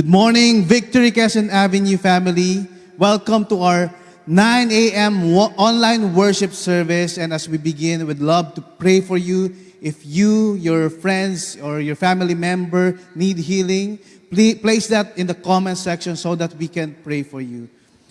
Good morning, Victory Quezon Avenue family. Welcome to our 9 a.m. online worship service. And as we begin, we'd love to pray for you. If you, your friends, or your family member need healing, please place that in the comment section so that we can pray for you.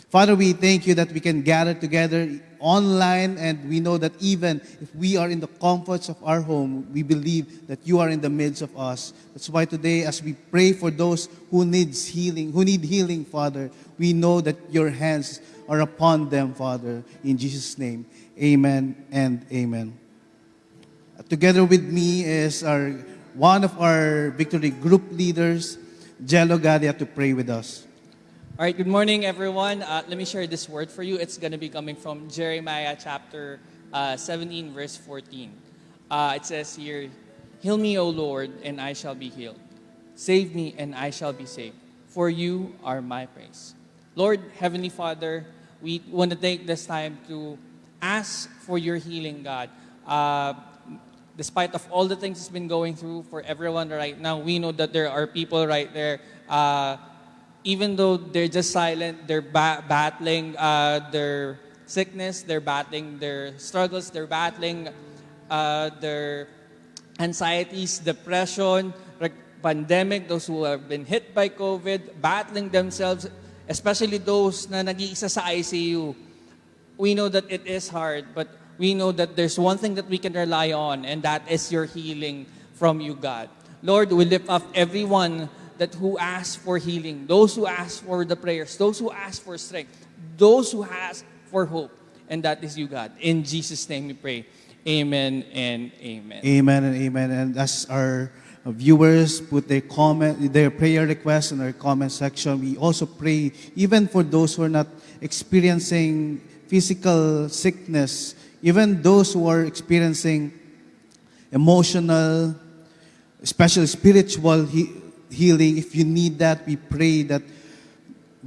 Father, we thank you that we can gather together online and we know that even if we are in the comforts of our home, we believe that you are in the midst of us. That's why today as we pray for those who needs healing, who need healing, Father, we know that your hands are upon them, Father. In Jesus' name, amen and amen. Together with me is our one of our victory group leaders, Jello Gadia, to pray with us. All right, good morning, everyone. Uh, let me share this word for you. It's going to be coming from Jeremiah chapter uh, 17, verse 14. Uh, it says here, Heal me, O Lord, and I shall be healed. Save me, and I shall be saved. For you are my praise. Lord, Heavenly Father, we want to take this time to ask for your healing, God. Uh, despite of all the things it's been going through for everyone right now, we know that there are people right there uh, even though they're just silent, they're ba- battling uh, their sickness, they're battling their struggles, they're battling uh, their anxieties, depression, pandemic, those who have been hit by COVID, battling themselves, especially those na nag-iisa sa ICU. We know that it is hard, but we know that there's one thing that we can rely on, and that is your healing from you, God. Lord, we lift up everyone that who ask for healing, those who ask for the prayers, those who ask for strength, those who ask for hope, and that is you, God. In Jesus' name we pray. Amen and amen. Amen and amen. And as our viewers put their comment, their prayer requests in our comment section, we also pray even for those who are not experiencing physical sickness, even those who are experiencing emotional, especially spiritual healing. If you need that, we pray that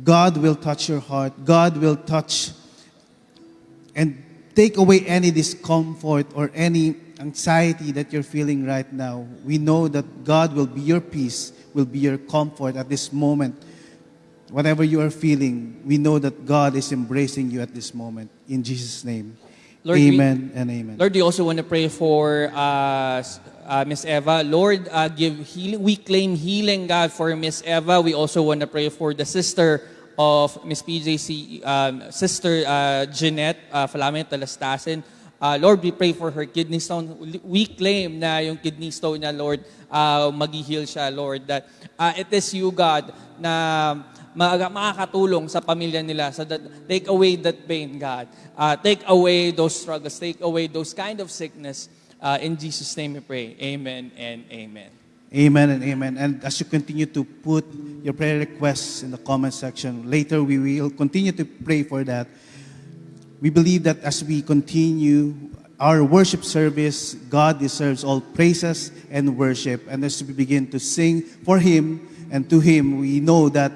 God will touch your heart. God will touch and take away any discomfort or any anxiety that you're feeling right now. We know that God will be your peace, will be your comfort at this moment. Whatever you are feeling, we know that God is embracing you at this moment. In Jesus' name. Lord, we- amen and amen. Lord, we also want to pray for uh, uh, Miss Eva. Lord, uh, give healing. We claim healing, God, for Miss Eva. We also want to pray for the sister of Miss PJC, um, Sister uh, Jeanette uh, Falamet Talastasin. Uh, Lord, we pray for her kidney stone. We claim na yung kidney stone niya, Lord, uh, mag-heal siya, Lord. That uh, it is you, God, na makakatulong sa pamilya nila so that take away that pain, God. Uh, take away those struggles. Take away those kind of sickness. Uh, in Jesus' name we pray. Amen and amen. Amen and amen. And as you continue to put your prayer requests in the comment section, later we will continue to pray for that. We believe that as we continue our worship service, God deserves all praises and worship. And as we begin to sing for Him and to Him, we know that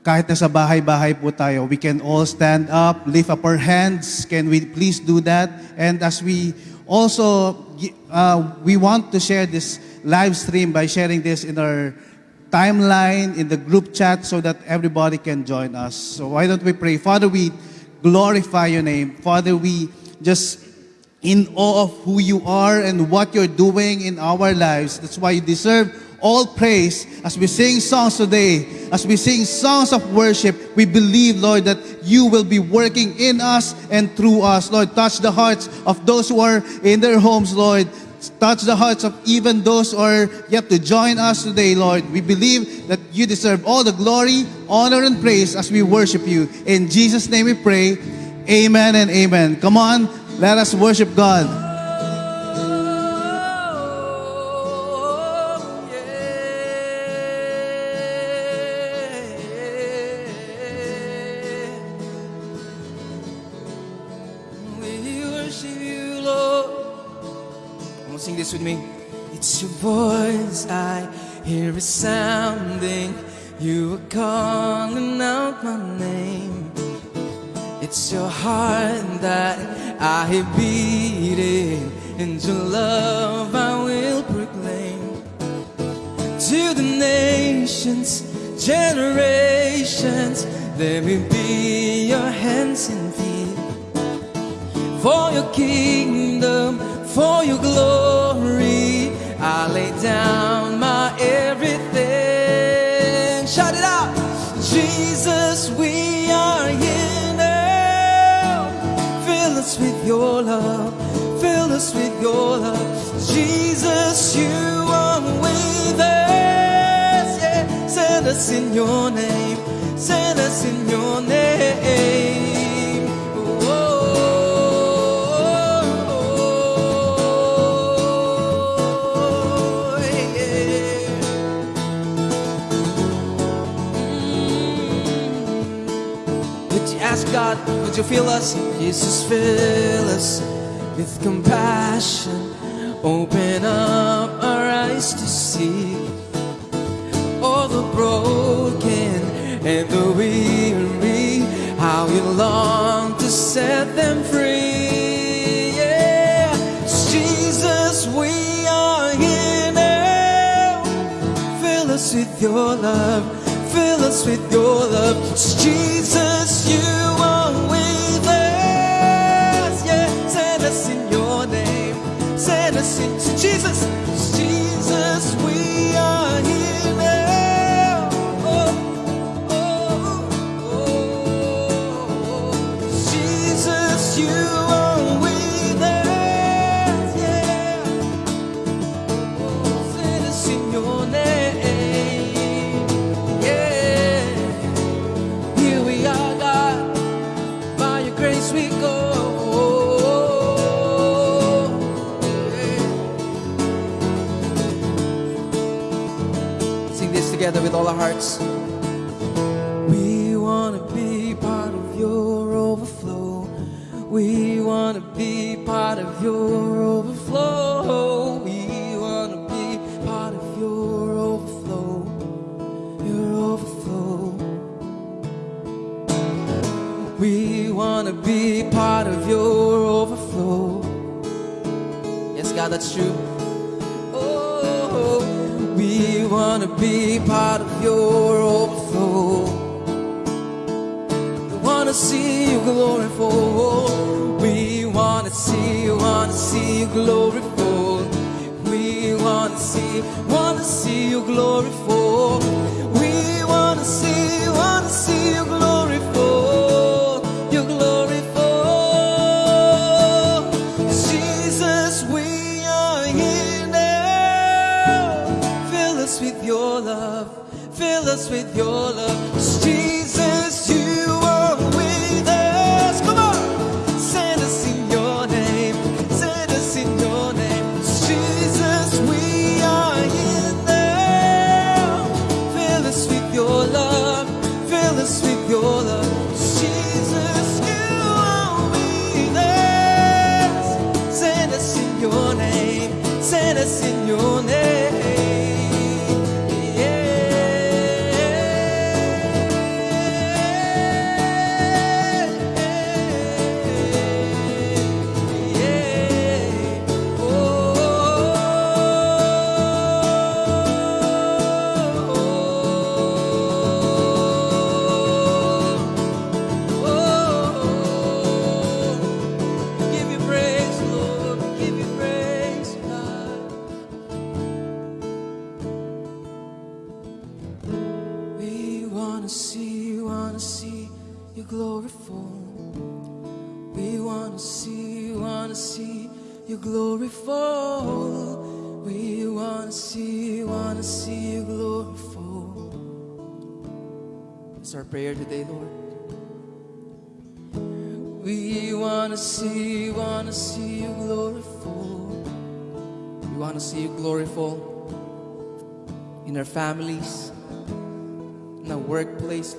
kahit nasa bahay-bahay po tayo, we can all stand up, lift up our hands. Can we please do that? And as we also, uh, we want to share this live stream by sharing this in our timeline, in the group chat, so that everybody can join us. So why don't we pray? Father, we glorify your name. Father, we just in awe of who you are and what you're doing in our lives. That's why you deserve all praise as we sing songs today, as we sing songs of worship. We believe, Lord, that you will be working in us and through us. Lord, touch the hearts of those who are in their homes, Lord. Touch the hearts of even those who are yet to join us today, Lord. We believe that you deserve all the glory, honor, and praise as we worship you. In Jesus' name we pray. Amen and amen. Come on, let us worship God. I hear resounding. You are calling out my name. It's your heart that I hear beating, and your love I will proclaim to the nations, generations. Let me be your hands and feet for your kingdom, for your glory. I lay down my everything. Shout it out, Jesus, we are here now. Fill us with your love, fill us with your love. Jesus, you are with us. Yeah, send us in your name, send us in your name. Ask God, would you feel us? Jesus, fill us with compassion. Open up our eyes to see all the broken and the weary. How you long to set them free. Yeah, Jesus, we are here now. Fill us with your love. Fill us with your love. Jesus, you Jesus, our hearts. We want to be part of your overflow. We want to be part of your overflow. We want to be part of your overflow. Your overflow. We want to be part of your overflow. Yes, God, that's true. Oh, we want to be your overflow. Oh. We want to see you glorified. We want to see, want to see you glorified. We want to see, want to see you glorified. We want to see, want to see you glorified. You glorified. Jesus, we are here now. Fill us with your love. Fill us with your love. Jesus, you glorified. We wanna see, wanna see you glorified. It's our prayer today, Lord. We wanna see, wanna see you glorified. We wanna see you glorified in our families, in our workplace,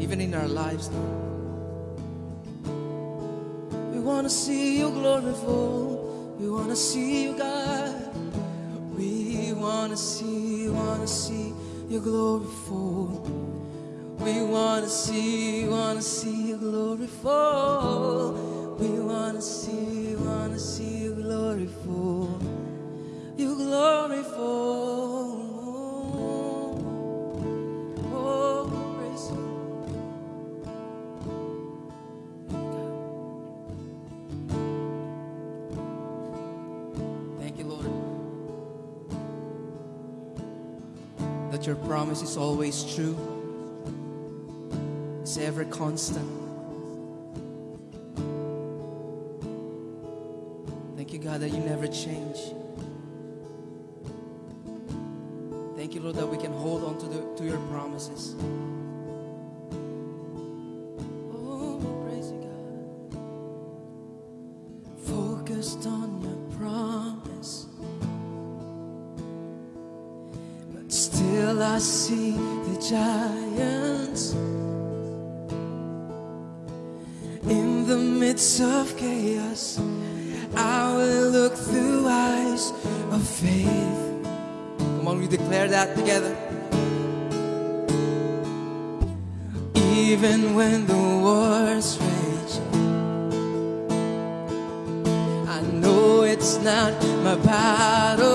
even in our lives. Lord. We wanna see you glorified. We wanna see you, God. We wanna see, wanna see you fall. We wanna see, wanna see you fall. We wanna see, wanna see you glorified. You glorified. That your promise is always true, it's ever constant. Thank you, God, that you never change. We together. Even when the wars rage, I know it's not my battle.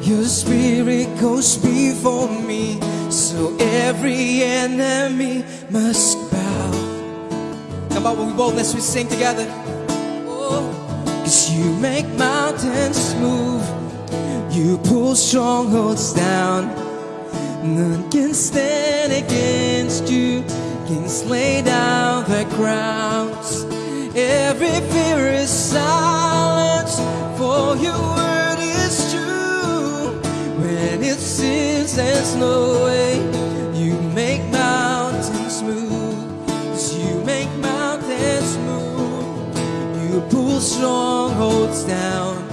Your spirit goes before me, so every enemy must bow. Come on, with boldness we sing together. Oh, Cause you make mountains move, you pull strongholds down. None can stand against you, kings lay down their crowns. Every fear is silenced, for your word is true. When it seems there's no way, you make mountains move. You make mountains move. You pull strongholds down.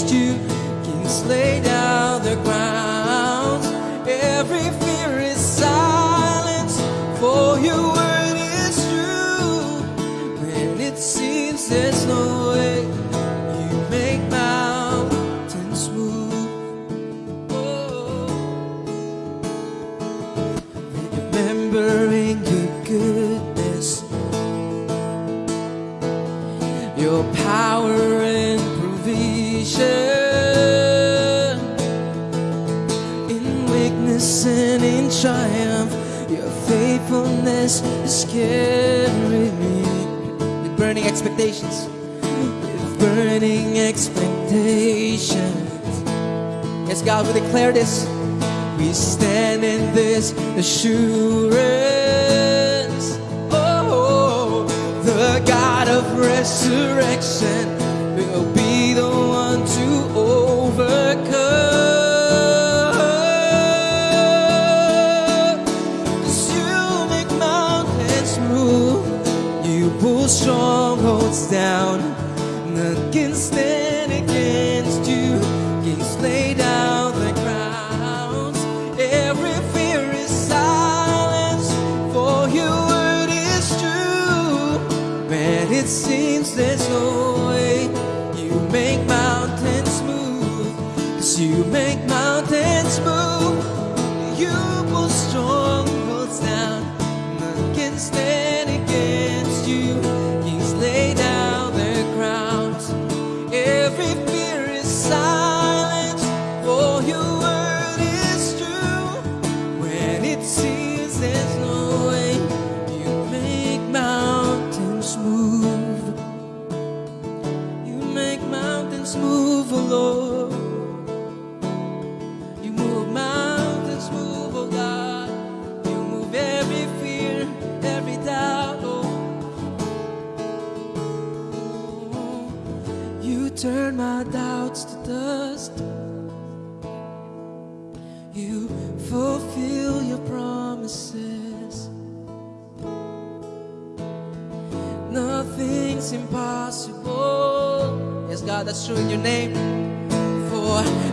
Can against you. Kings lay down carrying me with burning expectations, with burning expectations. Yes, God, we declare this. We stand in this assurance. Oh, the God of resurrection will be the one to overcome. Strongholds down.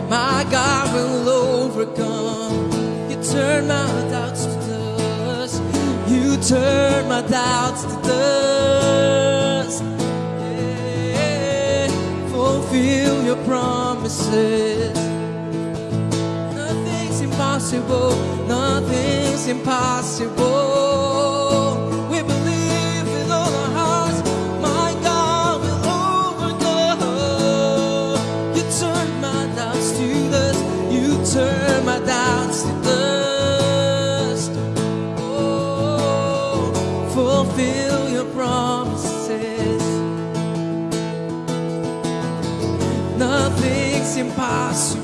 My God will overcome. You turn my doubts to dust. You turn my doubts to dust. Yeah, fulfill your promises. Nothing's impossible. Nothing's impossible. sem passo.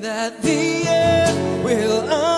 that the end will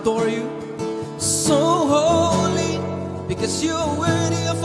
adore you. So holy because you're worthy of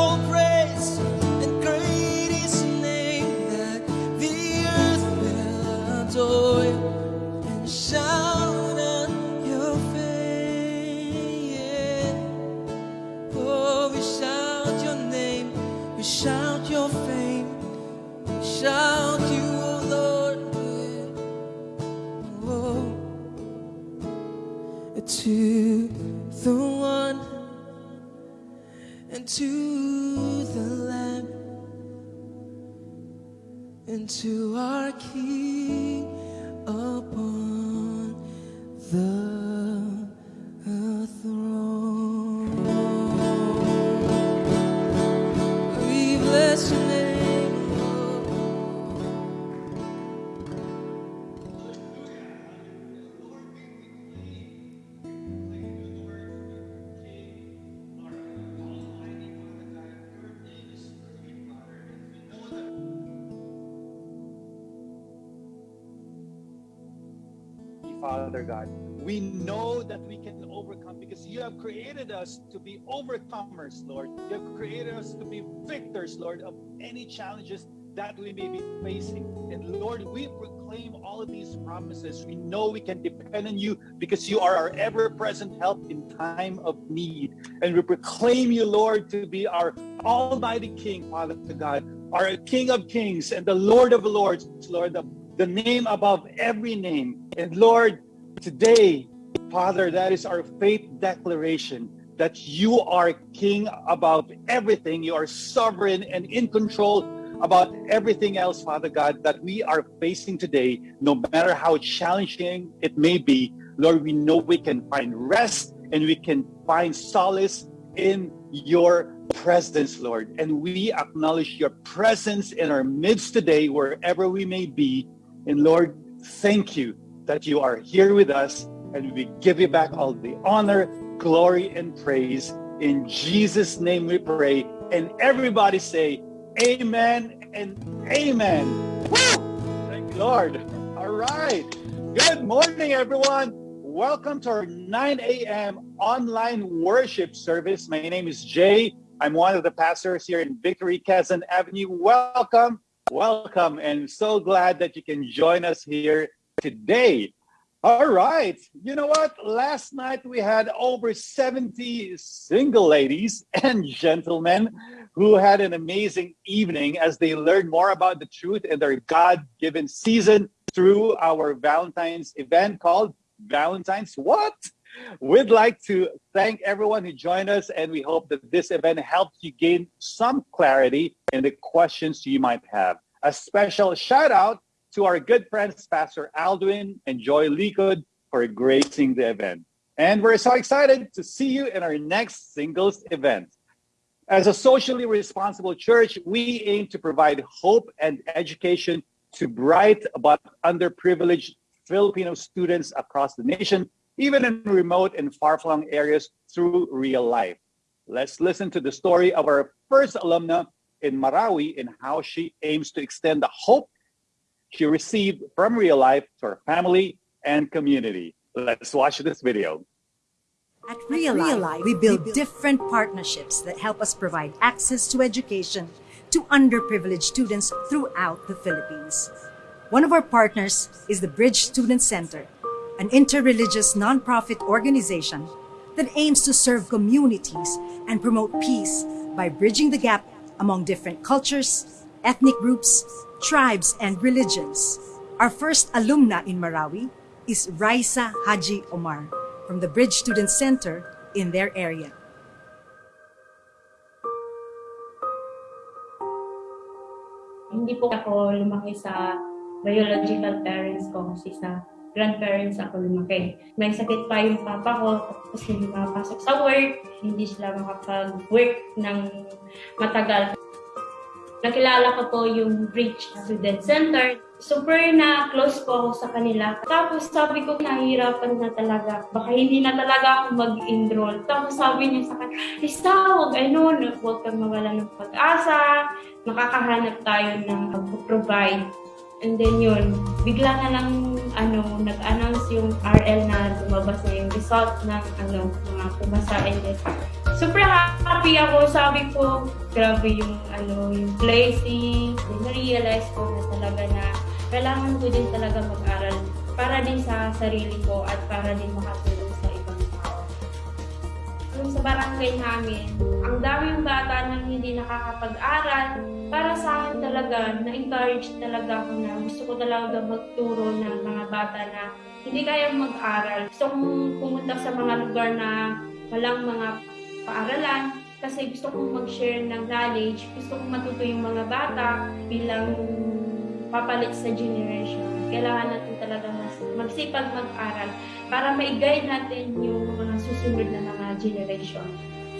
We know that we can overcome because you have created us to be overcomers, Lord. You have created us to be victors, Lord, of any challenges that we may be facing. And Lord, we proclaim all of these promises. We know we can depend on you because you are our ever present help in time of need. And we proclaim you, Lord, to be our Almighty King, Father God, our King of Kings and the Lord of Lords, Lord, the, the name above every name. And Lord, today, Father, that is our faith declaration that you are King about everything. You are sovereign and in control about everything else, Father God, that we are facing today, no matter how challenging it may be. Lord, we know we can find rest and we can find solace in your presence, Lord. And we acknowledge your presence in our midst today, wherever we may be. And Lord, thank you that you are here with us. And we give you back all the honor, glory, and praise. In Jesus' name we pray. And everybody say, Amen and amen. Woo! Thank you, Lord. All right. Good morning, everyone. Welcome to our 9 a.m. online worship service. My name is Jay. I'm one of the pastors here in Victory Quezon Avenue. Welcome, welcome, and so glad that you can join us here today. All right. You know what? Last night we had over 70 single ladies and gentlemen who had an amazing evening as they learned more about the truth in their God given season through our Valentine's event called Valentine's What? We'd like to thank everyone who joined us, and we hope that this event helped you gain some clarity in the questions you might have. A special shout out to our good friends, Pastor Aldwin and Joy Likud, for gracing the event. And we're so excited to see you in our next singles event. As a socially responsible church, we aim to provide hope and education to bright but underprivileged Filipino students across the nation, even in remote and far-flung areas through real life. Let's listen to the story of our first alumna in Marawi and how she aims to extend the hope she received from real life to her family and community. Let's watch this video. At Real Life, we build different partnerships that help us provide access to education to underprivileged students throughout the Philippines. One of our partners is the Bridge Student Center, an interreligious nonprofit organization that aims to serve communities and promote peace by bridging the gap among different cultures, ethnic groups, tribes, and religions. Our first alumna in Marawi is Raisa Haji Omar from the Bridge Student Center in their area. Hindi po ako lumaki sa biological parents ko kasi sa grandparents ako lumaki. May sakit pa yung papa ko, tapos hindi makapasok sa work, hindi sila makapag-work ng matagal. Nakilala ko po yung Bridge Student Center. Super na close po ako sa kanila. Tapos sabi ko, nahihirapan na talaga. Baka hindi na talaga ako mag-enroll. Tapos sabi niya sa akin, Rista, huwag ano, huwag kang mawala ng pag-asa. Makakahanap tayo ng mag-provide. And then yun, bigla na lang ano, nag-announce yung RL na lumabas na yung result ng ano, mga pumasa. Then, super happy ako. Sabi ko, grabe yung ano, yung placing. Na-realize ko na talaga na kailangan ko din talaga mag-aral para din sa sarili ko at para din makatulong. Yung sa barangay namin, ang daming bata nang hindi nakakapag-aral. Para sa akin talaga, na-encourage talaga ako na gusto ko talaga magturo ng mga bata na hindi kaya mag-aral. Gusto kong pumunta sa mga lugar na walang mga paaralan kasi gusto kong mag-share ng knowledge. Gusto kong matuto yung mga bata bilang papalit sa generation. Kailangan natin talaga mas magsipag mag-aral para ma-guide natin yung mga susunod na mga generation.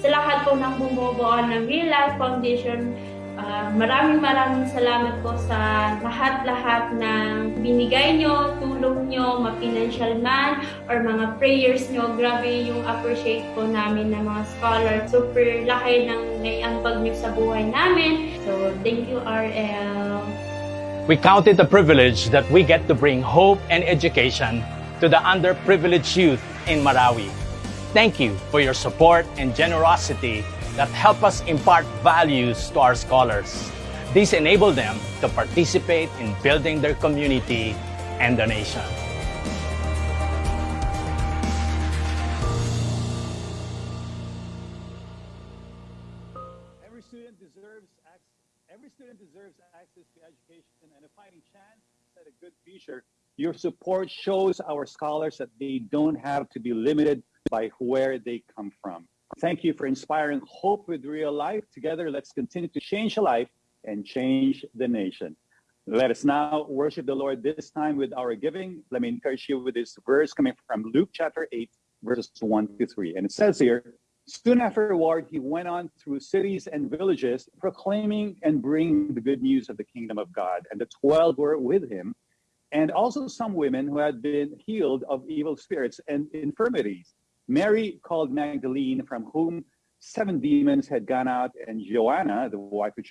Sa lahat po ng bumubuo ng Real Life Foundation, uh, maraming maraming salamat po sa lahat-lahat ng binigay nyo, tulong nyo, ma-financial man, or mga prayers nyo. Grabe yung appreciate po namin ng mga scholar. Super laki ng naiambag nyo sa buhay namin. So, thank you, RL. We count it a privilege that we get to bring hope and education to the underprivileged youth in Marawi. Thank you for your support and generosity that help us impart values to our scholars. These enable them to participate in building their community and the nation. Every student deserves ac- every student deserves access to education and a fighting chance at a good future. Your support shows our scholars that they don't have to be limited by where they come from. Thank you for inspiring hope with real life. Together, let's continue to change life and change the nation. Let us now worship the Lord this time with our giving. Let me encourage you with this verse coming from Luke chapter 8, verses 1 to 3. And it says here, Soon afterward, he went on through cities and villages, proclaiming and bringing the good news of the kingdom of God. And the twelve were with him, and also some women who had been healed of evil spirits and infirmities. Mary called Magdalene, from whom seven demons had gone out, and Joanna, the wife of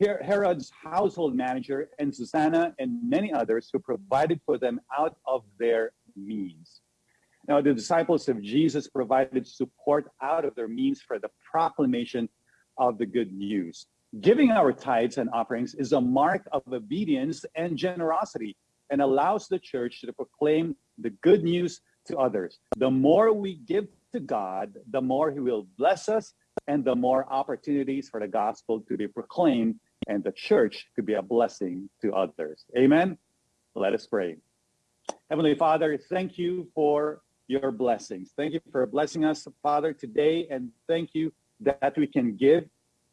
Her- Herod's household manager, and Susanna, and many others who provided for them out of their means. Now, the disciples of Jesus provided support out of their means for the proclamation of the good news. Giving our tithes and offerings is a mark of obedience and generosity and allows the church to proclaim the good news to others. The more we give to God, the more He will bless us and the more opportunities for the gospel to be proclaimed and the church to be a blessing to others. Amen. Let us pray. Heavenly Father, thank you for your blessings. Thank you for blessing us, Father, today, and thank you that we can give.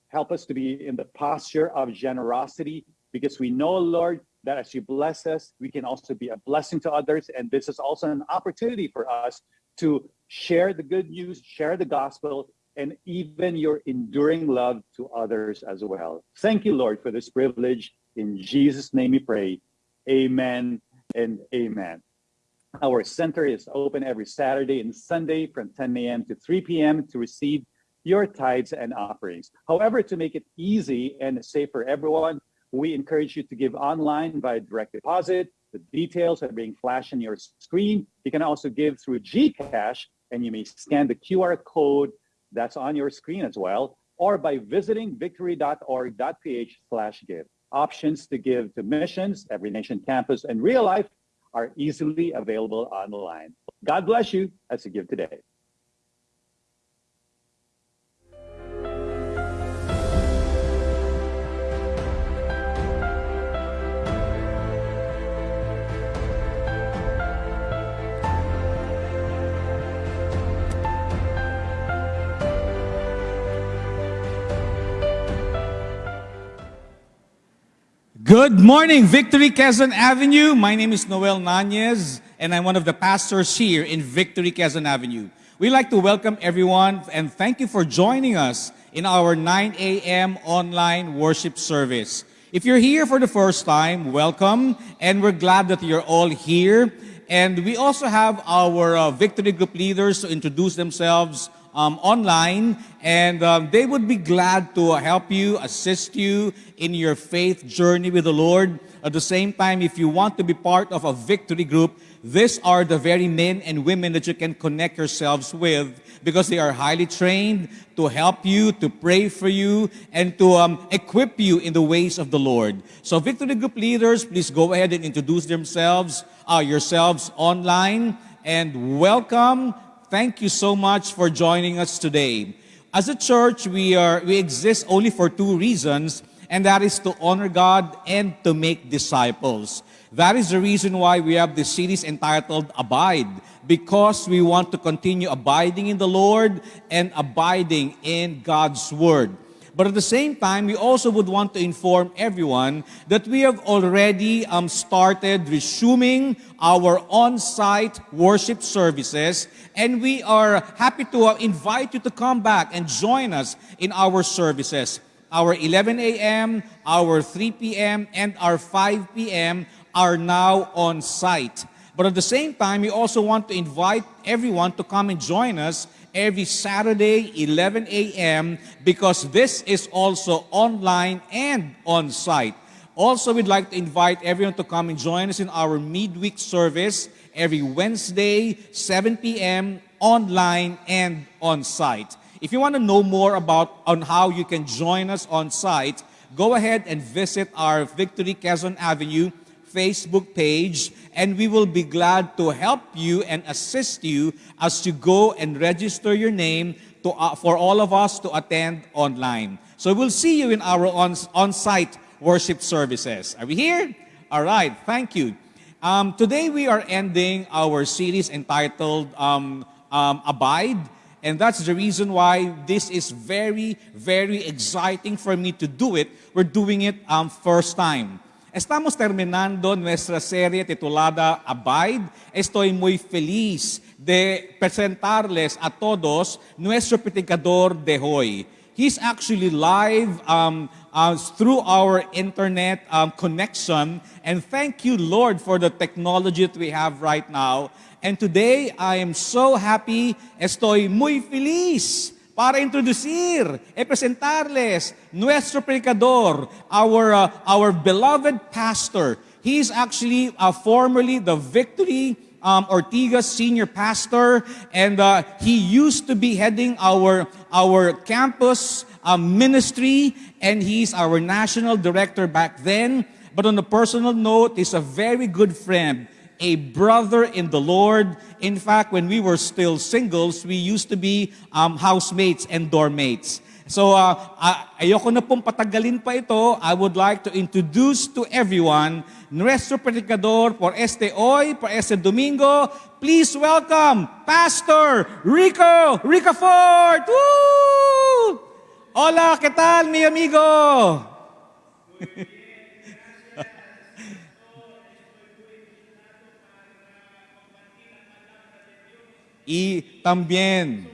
Help us to be in the posture of generosity because we know, Lord, that as you bless us, we can also be a blessing to others. And this is also an opportunity for us to share the good news, share the gospel, and even your enduring love to others as well. Thank you, Lord, for this privilege. In Jesus' name we pray. Amen and amen. Our center is open every Saturday and Sunday from 10 a.m. to 3 p.m. to receive your tithes and offerings. However, to make it easy and safe for everyone, we encourage you to give online by direct deposit. The details are being flashed on your screen. You can also give through GCash, and you may scan the QR code that's on your screen as well, or by visiting victory.org.ph slash give. Options to give to missions, Every Nation Campus, and real life are easily available online. God bless you as you give today. Good morning, Victory Quezon Avenue. My name is Noel Nunez, and I'm one of the pastors here in Victory Quezon Avenue. We'd like to welcome everyone and thank you for joining us in our 9 a.m. online worship service. If you're here for the first time, welcome, and we're glad that you're all here. And we also have our uh, Victory Group leaders to introduce themselves um, online, and um, they would be glad to help you, assist you in your faith journey with the Lord. At the same time, if you want to be part of a victory group, these are the very men and women that you can connect yourselves with because they are highly trained to help you, to pray for you, and to um, equip you in the ways of the Lord. So, victory group leaders, please go ahead and introduce themselves, uh, yourselves online, and welcome thank you so much for joining us today. As a church, we are we exist only for two reasons, and that is to honor God and to make disciples. That is the reason why we have this series entitled Abide, because we want to continue abiding in the Lord and abiding in God's Word. But at the same time, we also would want to inform everyone that we have already um, started resuming our on-site worship services, and we are happy to uh, invite you to come back and join us in our services. Our 11 a.m., our 3 p.m., and our 5 p.m. are now on site. But at the same time, we also want to invite everyone to come and join us every Saturday, 11 a.m., because this is also online and on site. Also, we'd like to invite everyone to come and join us in our midweek service every Wednesday, 7 p.m., online and on site. If you want to know more about on how you can join us on site, go ahead and visit our Victory Quezon Avenue Facebook page, and we will be glad to help you and assist you as you go and register your name to, uh, for all of us to attend online. So we'll see you in our on, on-site worship services. Are we here? All right, thank you. Um, today we are ending our series entitled um, um, Abide. And that's the reason why this is very, very exciting for me to do it. We're doing it um, first time. Estamos terminando nuestra serie titulada Abide. Estoy muy feliz de presentarles a todos nuestro predicador de hoy. He's actually live um, uh, through our internet um, connection. And thank you, Lord, for the technology that we have right now. And today, I am so happy, estoy muy feliz para introducir e presentarles nuestro predicador, our, uh, our beloved pastor. He is actually uh, formerly the Victory um, Ortigas senior pastor, and uh, he used to be heading our, our campus um, ministry, and he's our national director back then. But on a personal note, he's a very good friend a brother in the Lord. In fact, when we were still singles, we used to be um, housemates and doormates. So, uh, ayoko na pong patagalin pa ito. I would like to introduce to everyone nuestro predicador por este hoy, por este domingo. Please welcome Pastor Rico Rico Ford. Woo! Hola, ¿qué tal, mi amigo? Y también.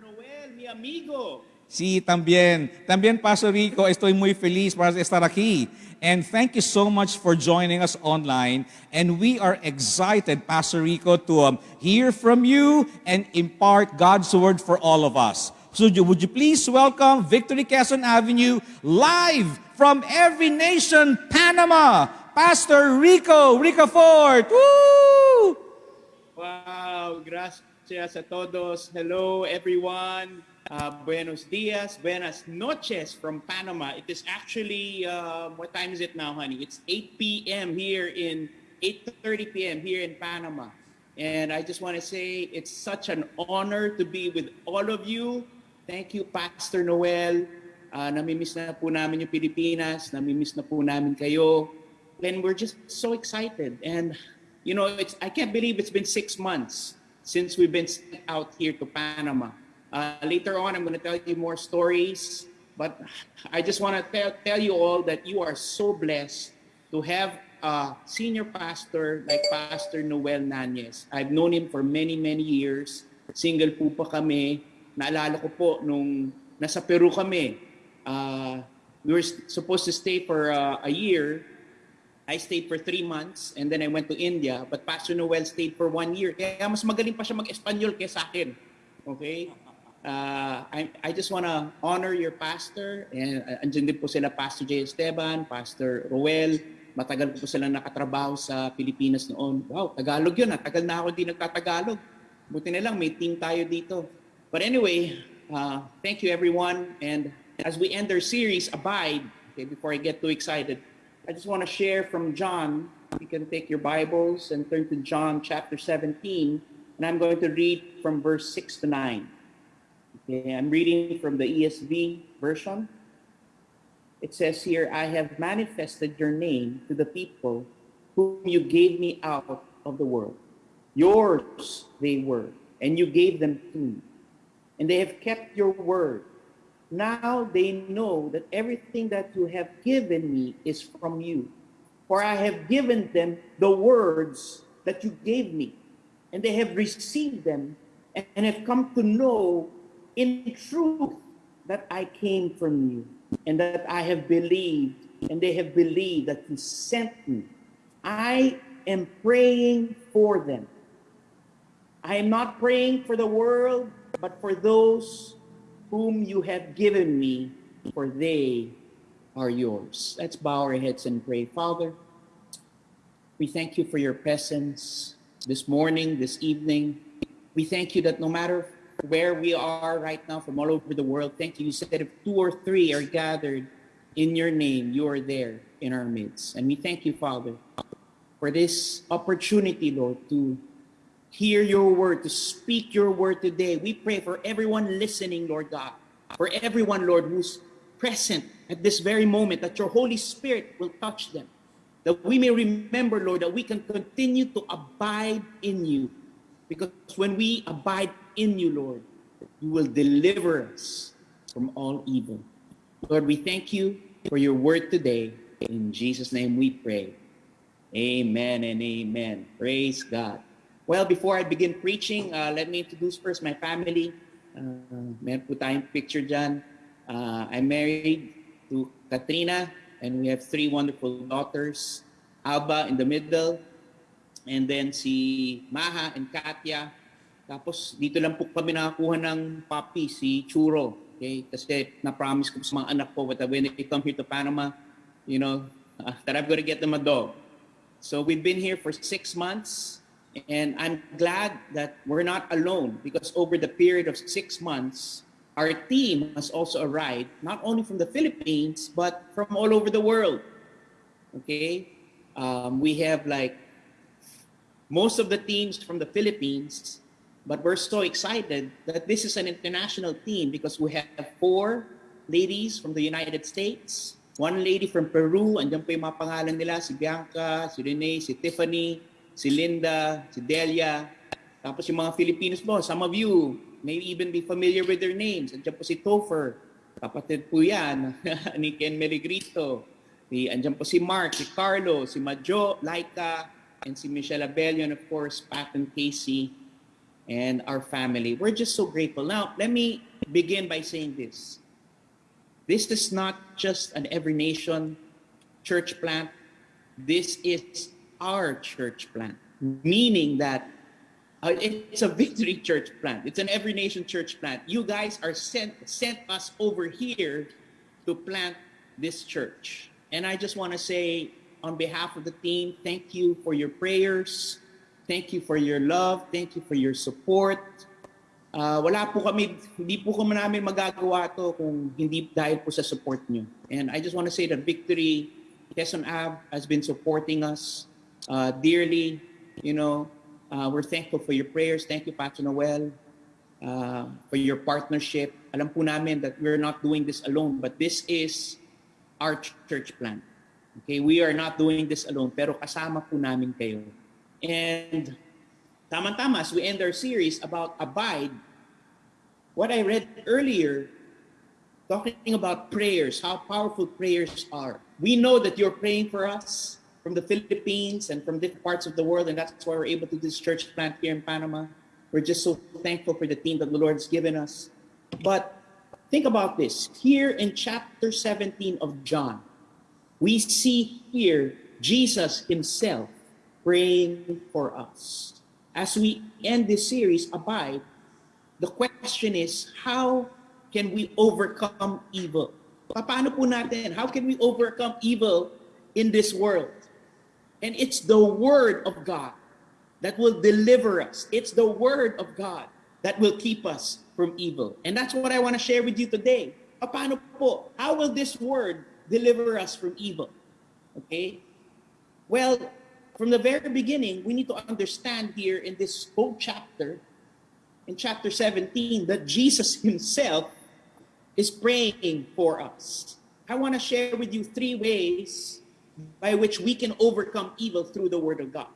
Noel, mi amigo. Sí, también. También, Pastor Rico, estoy muy feliz para estar aquí. And thank you so much for joining us online. And we are excited, Pastor Rico, to um, hear from you and impart God's word for all of us. So would you please welcome Victory Quezon Avenue live from every nation, Panama, Pastor Rico, Rico Ford. Woo! Wow, gracias a todos. Hello, everyone. Uh, buenos dias, buenas noches from Panama. It is actually, uh, what time is it now, honey? It's 8 p.m. here in, 8.30 p.m. here in Panama. And I just want to say it's such an honor to be with all of you. Thank you, Pastor Noel. Uh, namimiss na po namin yung Pilipinas. Namimiss na po namin kayo. And we're just so excited. And you know, it's I can't believe it's been six months since we've been sent out here to Panama. Uh, later on, I'm going to tell you more stories, but I just want to tell, tell you all that you are so blessed to have a senior pastor like Pastor Noel Nanyes. I've known him for many, many years. Single po pa kami. Naalala ko po nung nasa Peru kami. Uh, we were supposed to stay for uh, a year I stayed for three months and then I went to India. But Pastor Noel stayed for one year. Kaya mas magaling pa siya mag-Espanyol kaysa akin. Okay? Uh, I, I just want to honor your pastor. And uh, andyan din po sila Pastor J. Esteban, Pastor Roel. Matagal po sila nakatrabaho sa Pilipinas noon. Wow, Tagalog yun. Ah. Tagal na ako di nagtatagalog. Buti na lang, may team tayo dito. But anyway, uh, thank you everyone. And as we end our series, Abide, okay, before I get too excited, I just want to share from John. You can take your Bibles and turn to John chapter 17, and I'm going to read from verse 6 to 9. Okay, I'm reading from the ESV version. It says here, I have manifested your name to the people whom you gave me out of the world. Yours they were, and you gave them to me. And they have kept your word. Now they know that everything that you have given me is from you. For I have given them the words that you gave me, and they have received them and have come to know in truth that I came from you, and that I have believed, and they have believed that you sent me. I am praying for them. I am not praying for the world, but for those whom you have given me, for they are yours. Let's bow our heads and pray. Father, we thank you for your presence. this morning, this evening. We thank you that no matter where we are right now from all over the world, thank you. You said if two or three are gathered in your name, you are there in our midst. And we thank you, Father, for this opportunity, Lord, to hear your word, to speak your word today. We pray for everyone listening, Lord God, for everyone, Lord, who's present at this very moment, that your Holy Spirit will touch them. That we may remember, Lord, that we can continue to abide in you. Because when we abide in you, Lord, you will deliver us from all evil. Lord, we thank you for your word today. In Jesus' name we pray. Amen and amen. Praise God. Well, before I begin preaching, uh, let me introduce first my family. Uh, meron po tayong picture dyan. Uh, I'm married to Katrina, and we have three wonderful daughters. Alba in the middle, and then si Maha and Katya. Tapos dito lang po kami nakakuha ng puppy, si Churo. Okay? Kasi na-promise ko sa mga anak ko that when they come here to Panama, you know, uh, that I'm to get them a dog. So we've been here for six months, and I'm glad that we're not alone because over the period of six months, our team has also arrived, not only from the Philippines, but from all over the world. Okay? Um, we have like most of the teams from the Philippines, but we're so excited that this is an international team because we have four ladies from the United States, one lady from Peru, andyan po yung mga pangalan nila, si Bianca, si Renee, si Tiffany, si Linda, si Delia. Tapos yung mga Filipinos po, some of you may even be familiar with their names. Andyan po si Topher, kapatid po yan, ni Ken Meligrito. Si, andyan po si Mark, si Carlo, si Majo, Laika, and si Michelle Abello, and of course, Pat and Casey, and our family. We're just so grateful. Now, let me begin by saying this. This is not just an every nation church plant. This is our church plant, meaning that uh, it's a victory church plant. It's an every nation church plant. You guys are sent sent us over here to plant this church. And I just want to say on behalf of the team, thank you for your prayers. Thank you for your love. Thank you for your support. Uh, wala po kami, hindi po kami namin magagawa to kung hindi dahil po sa support nyo. And I just want to say that Victory Quezon Ave has been supporting us uh, dearly. You know, uh, we're thankful for your prayers. Thank you, Pastor Noel, uh, for your partnership. Alam po namin that we're not doing this alone, but this is our church plan. Okay, we are not doing this alone, pero kasama po namin kayo. And tama-tama, as we end our series about abide, what I read earlier, talking about prayers, how powerful prayers are. We know that you're praying for us from the Philippines and from different parts of the world, and that's why we're able to do this church plant here in Panama. We're just so thankful for the team that the Lord has given us. But think about this. Here in chapter 17 of John, we see here Jesus himself praying for us. As we end this series, Abide, the question is, how can we overcome evil? Paano po natin? How can we overcome evil in this world? And it's the Word of God that will deliver us. It's the Word of God that will keep us from evil. And that's what I want to share with you today. How will this Word deliver us from evil? Okay? Well, from the very beginning, we need to understand here in this whole chapter, in chapter 17, that Jesus himself is praying for us. I want to share with you three ways by which we can overcome evil through the Word of God.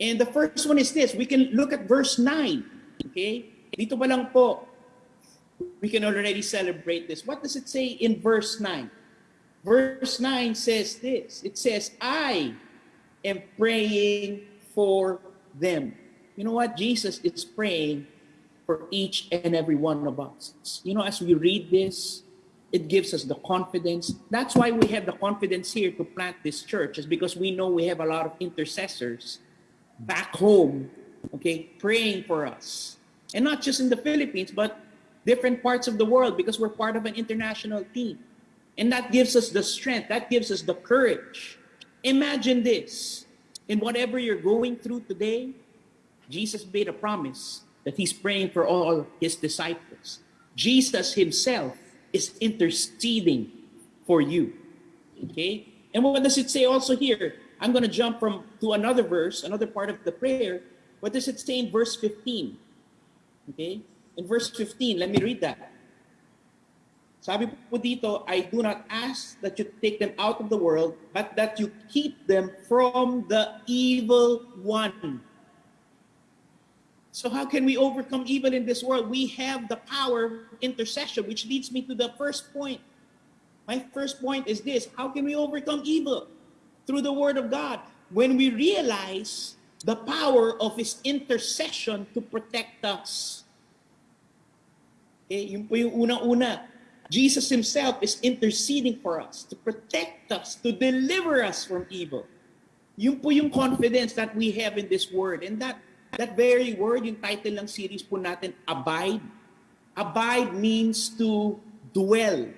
And the first one is this. We can look at verse 9. Okay? Dito pa lang po, we can already celebrate this. What does it say in verse 9? Verse 9 says this. It says, I am praying for them. You know what? Jesus is praying for each and every one of us. You know, as we read this, it gives us the confidence. That's why we have the confidence here to plant this church, is because we know we have a lot of intercessors back home, okay, praying for us. And not just in the Philippines, but different parts of the world because we're part of an international team. And that gives us the strength, that gives us the courage. Imagine this. in whatever you're going through today, Jesus made a promise that he's praying for all his disciples. Jesus himself is interceding for you. Okay? And what does it say also here? I'm going to jump from to another verse, another part of the prayer. What does it say in verse 15? Okay? In verse 15, let me read that. Sabi po dito, I do not ask that you take them out of the world, but that you keep them from the evil one. So how can we overcome evil in this world? We have the power of intercession, which leads me to the first point. My first point is this, how can we overcome evil? Through the word of God. When we realize the power of his intercession to protect us. Okay, yun po yung unang-una. Jesus himself is interceding for us to protect us, to deliver us from evil. Yun po yung confidence that we have in this word. And that that very word, yung title ng series po natin, abide. Abide means to dwell,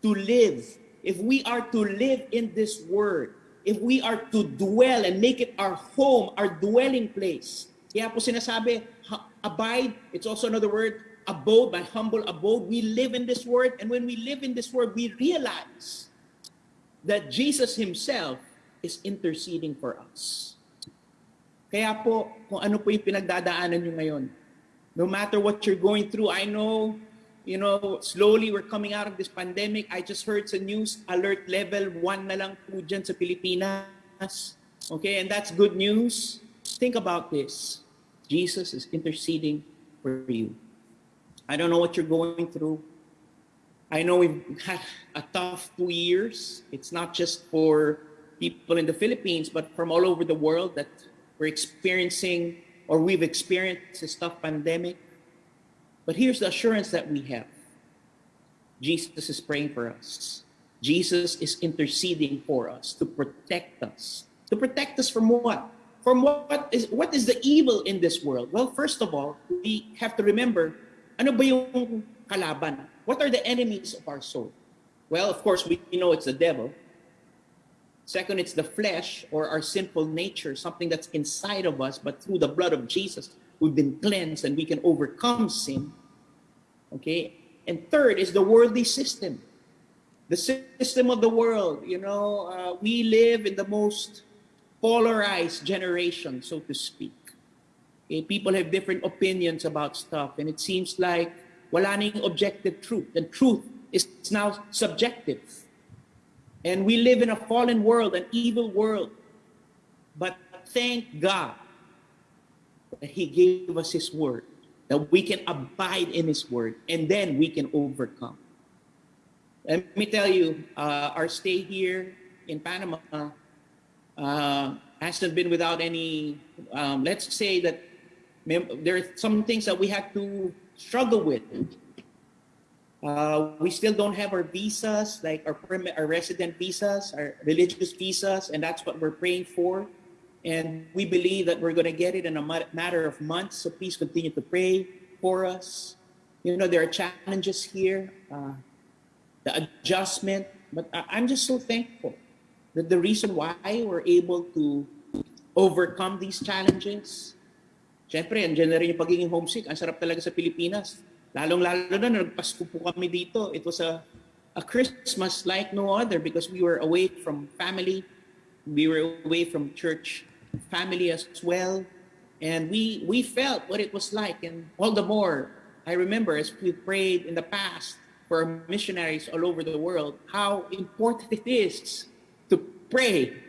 to live. If we are to live in this word, if we are to dwell and make it our home, our dwelling place. Kaya po sinasabi, abide, it's also another word, abode, my humble abode. We live in this word, and when we live in this word, we realize that Jesus Himself is interceding for us. Kaya po, kung ano po yung pinagdadaanan nyo ngayon, no matter what you're going through, I know, you know, slowly we're coming out of this pandemic. I just heard sa news, alert level 1 na lang po dyan sa Pilipinas. Okay, and that's good news. Think about this. Jesus is interceding for you. I don't know what you're going through. I know we've had a tough two years. It's not just for people in the Philippines, but from all over the world that we're experiencing or we've experienced this tough pandemic. But here's the assurance that we have Jesus is praying for us, Jesus is interceding for us to protect us. To protect us from what? From what is what is the evil in this world? Well, first of all, we have to remember ano ba yung kalaban? What are the enemies of our soul? Well, of course, we know it's the devil. Second, it's the flesh or our sinful nature, something that's inside of us, but through the blood of Jesus, we've been cleansed and we can overcome sin. Okay? And third is the worldly system. The system of the world. You know, uh, we live in the most polarized generation, so to speak. Okay? People have different opinions about stuff, and it seems like wala na objective truth. And truth is now subjective. And we live in a fallen world, an evil world. But thank God that He gave us His word, that we can abide in His word, and then we can overcome. Let me tell you, uh, our stay here in Panama uh, hasn't been without any, um, let's say that there are some things that we had to struggle with. Uh, we still don't have our visas, like our our resident visas, our religious visas, and that's what we're praying for. And we believe that we're going to get it in a matter of months. So please continue to pray for us. You know, there are challenges here, uh, the adjustment, but I'm just so thankful that the reason why we're able to overcome these challenges. Siyempre, andyan rin yung pagiging homesick. Ang sarap talaga sa Pilipinas Lalong-lalo na nagpasko po kami dito. It was a, a Christmas like no other because we were away from family. We were away from church family as well. And we, we felt what it was like. And all the more, I remember as we prayed in the past for missionaries all over the world, how important it is to pray.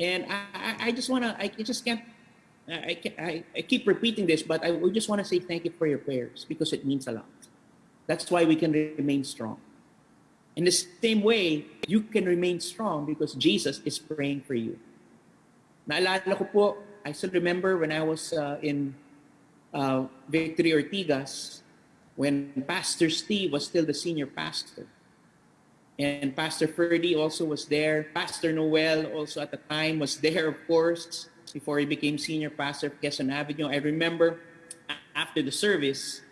And I, I just want to, I just can't I, I, I keep repeating this, but I we just want to say thank you for your prayers because it means a lot. That's why we can remain strong. In the same way, you can remain strong because Jesus is praying for you. Naalala ko po, I still remember when I was uh, in uh, Victory Ortigas, when Pastor Steve was still the senior pastor. And Pastor Ferdy also was there. Pastor Noel also at the time was there, of course before he became senior pastor of Quezon Avenue. I remember after the service,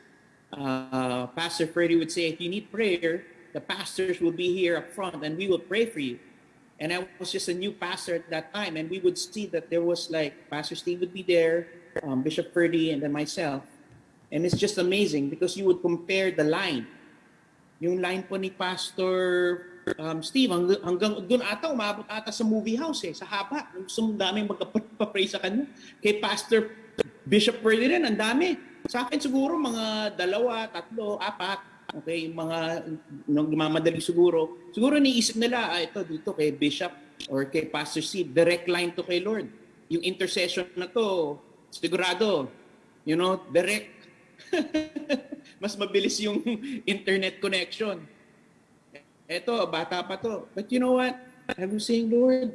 uh, Pastor Freddie would say, if you need prayer, the pastors will be here up front and we will pray for you. And I was just a new pastor at that time. And we would see that there was like Pastor Steve would be there, um, Bishop Ferdy, and then myself. And it's just amazing because you would compare the line. Yung line po ni Pastor um, Steve, hanggang, hanggang doon ata, umabot ata sa movie house eh, sa haba. Gusto mong daming magpa-pray sa kanya. Kay Pastor Bishop Ferdy rin, ang dami. Sa akin siguro mga dalawa, tatlo, apat. Okay, mga nung mamadali siguro. Siguro niisip nila, ah, ito dito kay Bishop or kay Pastor Steve, direct line to kay Lord. Yung intercession na to, sigurado, you know, direct. Mas mabilis yung internet connection. Eto, bata pa to. But you know what? I was saying, Lord,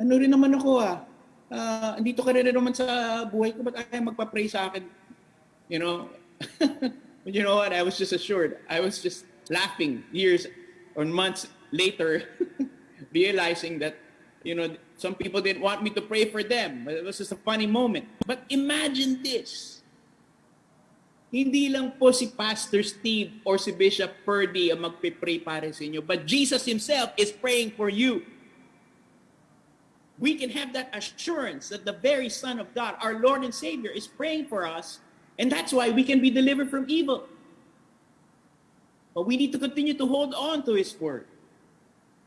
ano rin naman ako ah. Uh, andito ka rin naman sa buhay ko, ba't ayaw magpa-pray sa akin? You know? But you know what? I was just assured. I was just laughing years or months later, realizing that, you know, some people didn't want me to pray for them. But it was just a funny moment. But imagine this. Hindi lang po si Pastor Steve or si Bishop Purdy ang magpe-pray para sa inyo, but Jesus Himself is praying for you. We can have that assurance that the very Son of God, our Lord and Savior, is praying for us And that's why we can be delivered from evil. But we need to continue to hold on to His Word.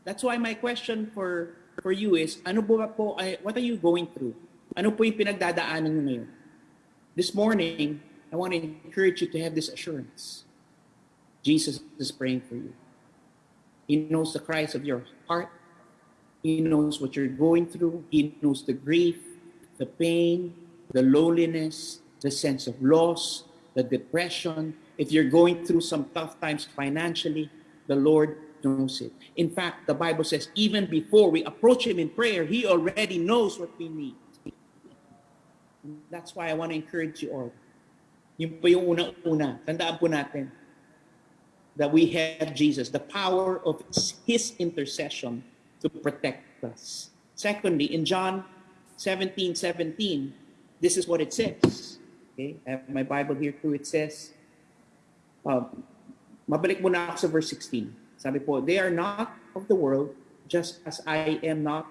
That's why my question for, for you is, ano po, po what are you going through? Ano po yung pinagdadaanan nyo ngayon? This morning, I want to encourage you to have this assurance. Jesus is praying for you. He knows the cries of your heart. He knows what you're going through. He knows the grief, the pain, the loneliness, the sense of loss, the depression. If you're going through some tough times financially, the Lord knows it. In fact, the Bible says, even before we approach Him in prayer, He already knows what we need. That's why I want to encourage you all. Yung po yung unang-una, tandaan po natin that we have Jesus, the power of His intercession to protect us. Secondly, in John 17, 17, this is what it says. Okay, I have my Bible here too. It says, uh, mabalik muna ako sa verse 16. Sabi po, they are not of the world, just as I am not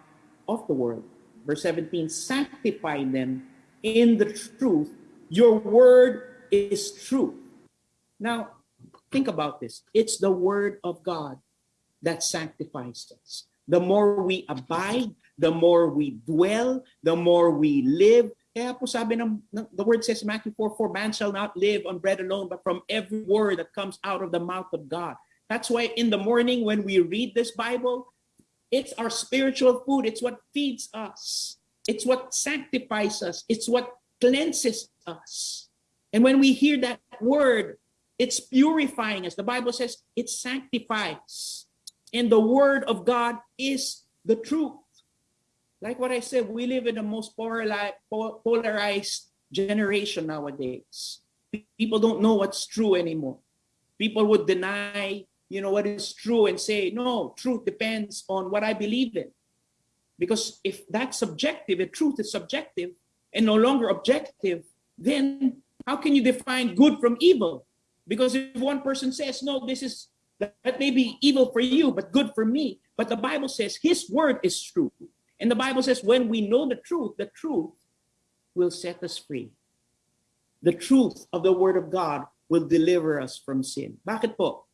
of the world. Verse 17, sanctify them in the truth. Your word is true. Now, think about this. It's the word of God that sanctifies us. The more we abide, the more we dwell, the more we live, Kaya po sabi ng, the word says, Matthew 4, for man shall not live on bread alone, but from every word that comes out of the mouth of God. That's why in the morning when we read this Bible, it's our spiritual food. It's what feeds us. It's what sanctifies us. It's what cleanses us. And when we hear that word, it's purifying us. The Bible says it sanctifies. And the word of God is the truth. like what I said, we live in the most polarized generation nowadays. People don't know what's true anymore. People would deny, you know, what is true and say, no, truth depends on what I believe in. Because if that's subjective, if truth is subjective and no longer objective, then how can you define good from evil? Because if one person says, no, this is, that may be evil for you, but good for me. But the Bible says his word is true. And the Bible says, when we know the truth, the truth will set us free. The truth of the Word of God will deliver us from sin. Bakit po?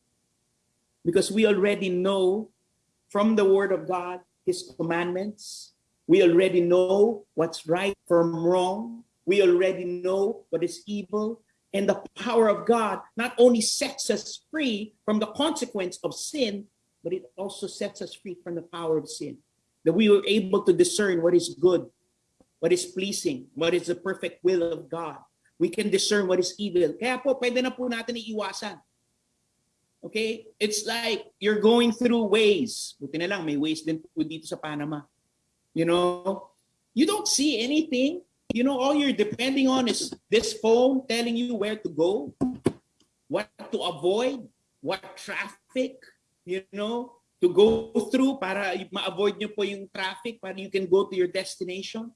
Because we already know from the Word of God His commandments. We already know what's right from wrong. We already know what is evil. And the power of God not only sets us free from the consequence of sin, but it also sets us free from the power of sin that we were able to discern what is good, what is pleasing, what is the perfect will of God. We can discern what is evil. Kaya po, pwede na po natin iiwasan. Okay? It's like you're going through ways. Buti na lang, may ways din po dito sa Panama. You know? You don't see anything. You know, all you're depending on is this phone telling you where to go, what to avoid, what traffic, you know, to go through para ma-avoid nyo po yung traffic para you can go to your destination?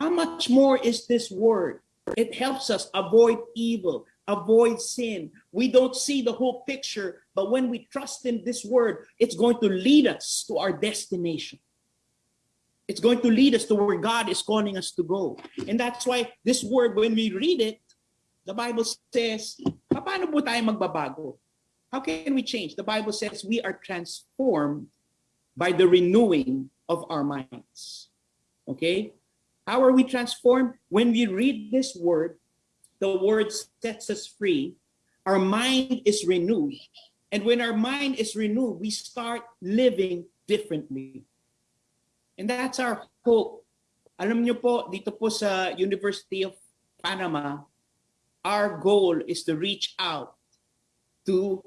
How much more is this word? It helps us avoid evil, avoid sin. We don't see the whole picture But when we trust in this word, it's going to lead us to our destination. It's going to lead us to where God is calling us to go. And that's why this word, when we read it, the Bible says, paano po tayo magbabago? How can we change? The Bible says we are transformed by the renewing of our minds. Okay? How are we transformed? When we read this word, the word sets us free. Our mind is renewed. And when our mind is renewed, we start living differently. And that's our hope. Alam niyo po, dito po sa University of Panama, our goal is to reach out to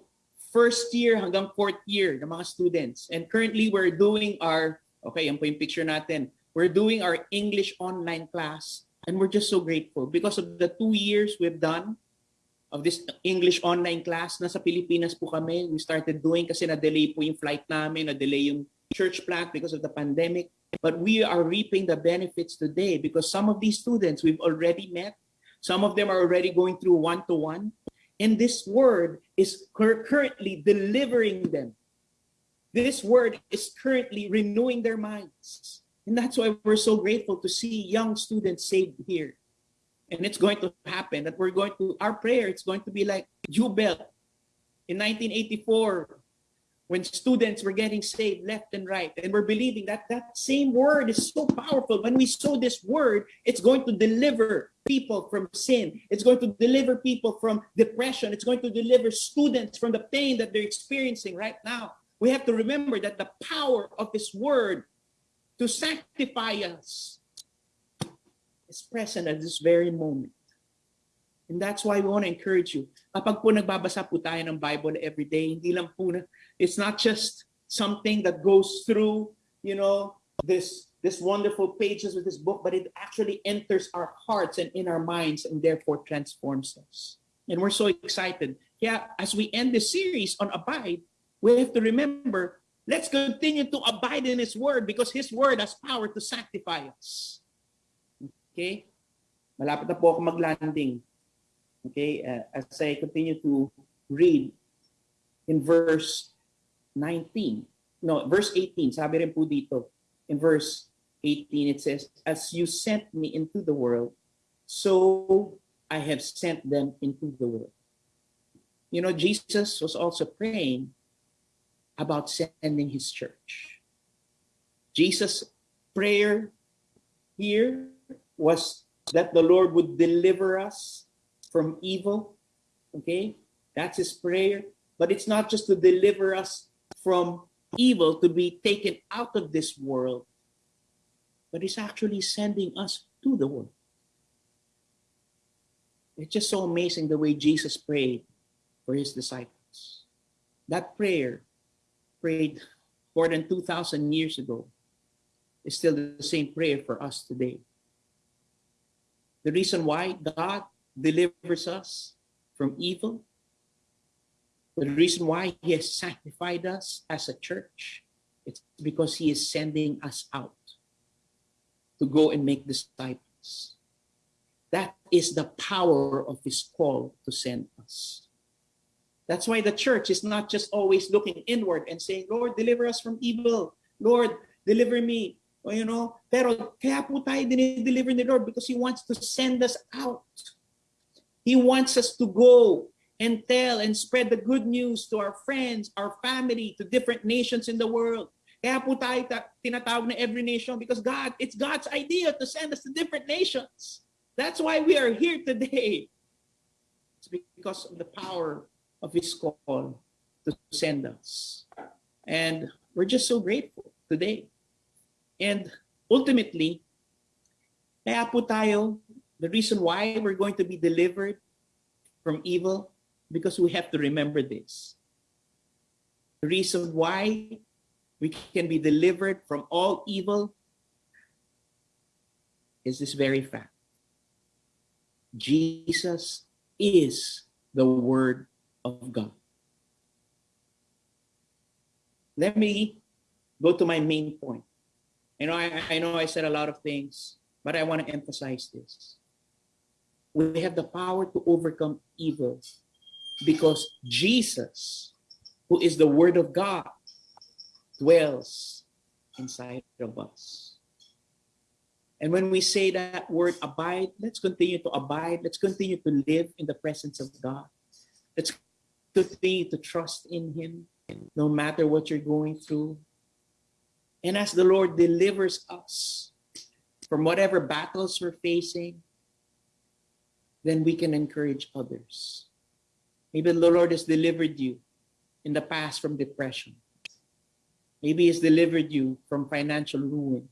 first year hanggang fourth year ng mga students. And currently, we're doing our, okay, yan po yung picture natin. We're doing our English online class. And we're just so grateful because of the two years we've done of this English online class. Nasa Pilipinas po kami. We started doing kasi na-delay po yung flight namin, na-delay yung church plant because of the pandemic. But we are reaping the benefits today because some of these students we've already met. Some of them are already going through one-to-one. And this word is currently delivering them. This word is currently renewing their minds. And that's why we're so grateful to see young students saved here. And it's going to happen that we're going to, our prayer, it's going to be like U-Belt in 1984 when students were getting saved left and right. And we're believing that that same word is so powerful. When we sow this word, it's going to deliver people from sin. It's going to deliver people from depression. It's going to deliver students from the pain that they're experiencing right now. We have to remember that the power of this word to sanctify us is present at this very moment. And that's why we want to encourage you. Kapag po nagbabasa po tayo ng Bible every day, hindi lang po na, it's not just something that goes through, you know, this this wonderful pages of this book, but it actually enters our hearts and in our minds and therefore transforms us. And we're so excited. Yeah, as we end this series on Abide, we have to remember Let's continue to abide in His Word because His Word has power to sanctify us. Okay? Malapit na po ako mag-landing. Okay? Uh, as I continue to read in verse 19. No, verse 18. Sabi rin po dito. In verse 18, it says, As you sent me into the world, so I have sent them into the world. You know, Jesus was also praying about sending his church. Jesus' prayer here was that the Lord would deliver us from evil. Okay? That's his prayer. But it's not just to deliver us from evil, to be taken out of this world, but he's actually sending us to the world. It's just so amazing the way Jesus prayed for his disciples. That prayer prayed more than 2,000 years ago is still the same prayer for us today. The reason why God delivers us from evil, the reason why He has sanctified us as a church, it's because He is sending us out to go and make disciples. That is the power of His call to send us. That's why the church is not just always looking inward and saying, Lord, deliver us from evil. Lord, deliver me. You know, pero kaya po tayo dinideliver ni Lord because He wants to send us out. He wants us to go and tell and spread the good news to our friends, our family, to different nations in the world. Kaya po tayo ta- tinatawag na every nation because God, it's God's idea to send us to different nations. That's why we are here today. It's because of the power of His call to send us. And we're just so grateful today. And ultimately, kaya po tayo, the reason why we're going to be delivered from evil, because we have to remember this. The reason why we can be delivered from all evil is this very fact. Jesus is the Word of God. Let me go to my main point. You know, I, I know I said a lot of things, but I want to emphasize this. We have the power to overcome evil because Jesus who is the Word of God, dwells inside of us. And when we say that word abide, let's continue to abide. Let's continue to live in the presence of God. Let's continue to trust in Him no matter what you're going through. And as the Lord delivers us from whatever battles we're facing, then we can encourage others. Maybe the Lord has delivered you in the past from depression. Maybe He's delivered you from financial ruin.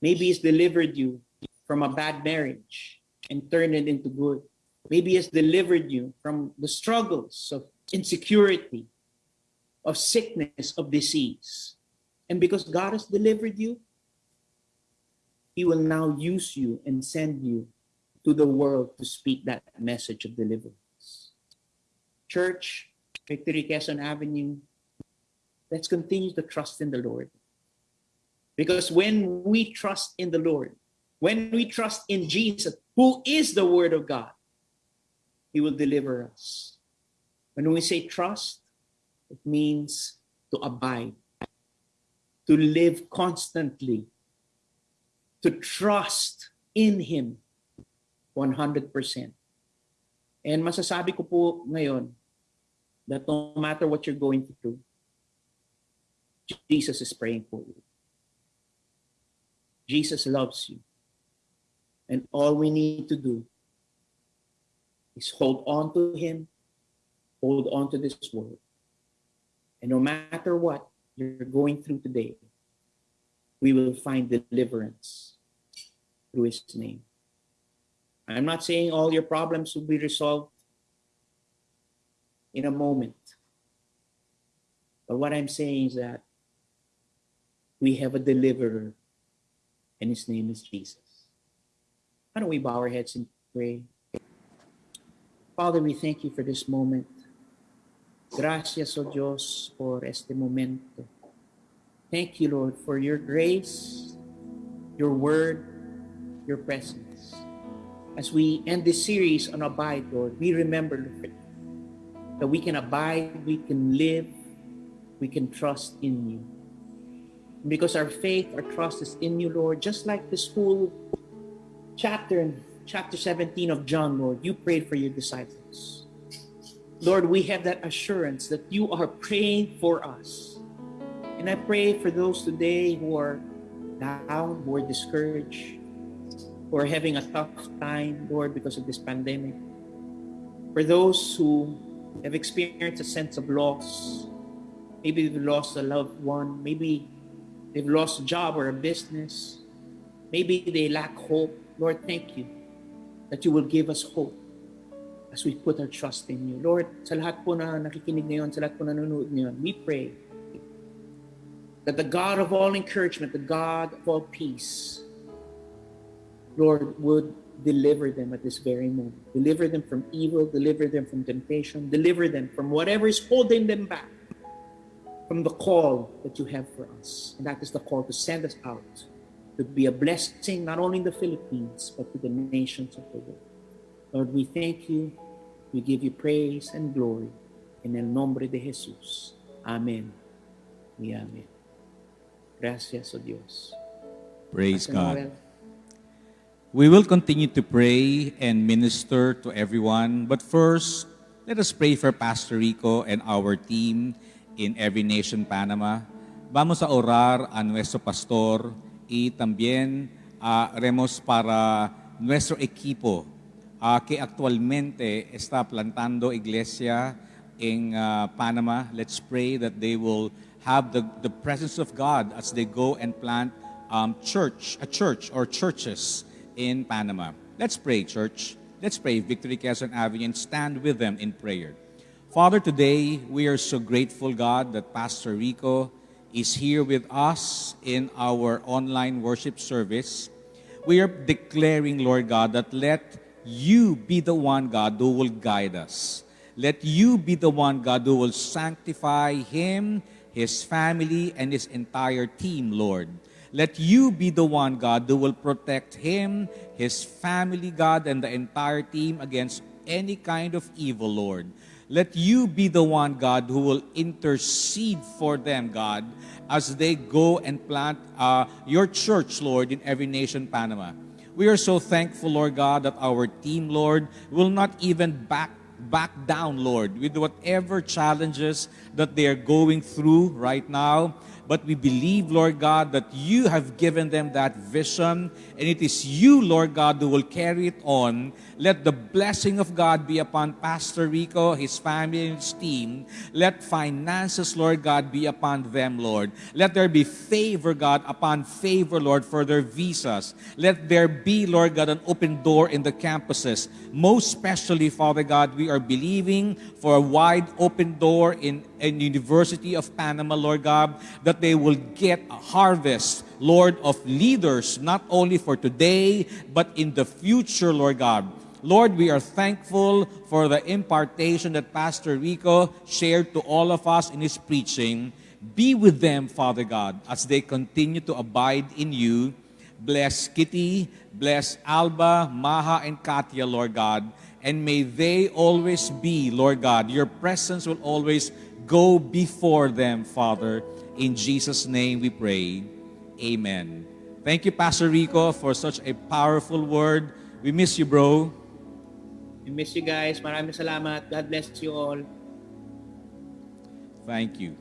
Maybe He's delivered you from a bad marriage and turned it into good. Maybe He's delivered you from the struggles of insecurity, of sickness, of disease. And because God has delivered you, He will now use you and send you to the world to speak that message of deliverance. Church, Victory Quezon Avenue, let's continue to trust in the Lord. Because when we trust in the Lord, when we trust in Jesus, who is the Word of God, He will deliver us. When we say trust, it means to abide, to live constantly, to trust in Him 100%. And masasabi ko po ngayon that no matter what you're going through, Jesus is praying for you. Jesus loves you. And all we need to do is hold on to Him, hold on to this word. And no matter what you're going through today, we will find deliverance through His name. I'm not saying all your problems will be resolved in a moment. But what I'm saying is that we have a deliverer, and his name is Jesus. Why don't we bow our heads and pray? Father, we thank you for this moment. Gracias, oh Dios, por este momento. Thank you, Lord, for your grace, your word, your presence. As we end this series on Abide, Lord, we remember, that we can abide, we can live, we can trust in you. Because our faith, our trust is in you, Lord, just like this whole chapter chapter 17 of John, Lord, you prayed for your disciples. Lord, we have that assurance that you are praying for us. And I pray for those today who are down, who are discouraged, who are having a tough time, Lord, because of this pandemic. For those who have experienced a sense of loss, maybe they've lost a loved one, maybe they've lost a job or a business, maybe they lack hope. Lord, thank you that you will give us hope as we put our trust in you. Lord, sa lahat po na nakikinig ngayon, sa lahat po na nanonood ngayon, we pray that the God of all encouragement, the God of all peace, Lord, would deliver them at this very moment. Deliver them from evil, deliver them from temptation, deliver them from whatever is holding them back from the call that you have for us. And that is the call to send us out to be a blessing not only in the Philippines, but to the nations of the world. Lord, we thank you. We give you praise and glory. En el nombre de Jesús. Amén. Y amén. Gracias, oh Dios. Praise Pastor God. Noel. We will continue to pray and minister to everyone. But first, let us pray for Pastor Rico and our team in Every Nation Panama. Vamos a orar a nuestro pastor y también haremos para nuestro equipo ah, que actualmente está plantando iglesia in ah, Panama. Let's pray that they will have the, the presence of God as they go and plant um, church, a church or churches in Panama. Let's pray, church. Let's pray, Victory Quezon Avenue, and stand with them in prayer. Father, today we are so grateful, God, that Pastor Rico is here with us in our online worship service. We are declaring, Lord God, that let you be the one, God, who will guide us. Let you be the one, God, who will sanctify him, his family, and his entire team, Lord. Let you be the one, God, who will protect him, his family, God, and the entire team against any kind of evil, Lord. Let you be the one, God, who will intercede for them, God, as they go and plant uh, your church, Lord, in every nation, Panama. We are so thankful, Lord God, that our team, Lord, will not even back back down, Lord, with whatever challenges that they are going through right now. But we believe, Lord God, that you have given them that vision, and it is you, Lord God, who will carry it on. Let the blessing of God be upon Pastor Rico, his family, and his team. Let finances, Lord God, be upon them, Lord. Let there be favor, God, upon favor, Lord, for their visas. Let there be, Lord God, an open door in the campuses. Most especially, Father God, we are believing for a wide open door in, in University of Panama, Lord God, that they will get a harvest, Lord, of leaders, not only for today, but in the future, Lord God. Lord, we are thankful for the impartation that Pastor Rico shared to all of us in his preaching. Be with them, Father God, as they continue to abide in you. Bless Kitty, bless Alba, Maha, and Katya, Lord God. And may they always be, Lord God, your presence will always go before them, Father. In Jesus' name we pray. Amen. Thank you, Pastor Rico, for such a powerful word. We miss you, bro. We miss you guys. Maraming salamat. God bless you all. Thank you.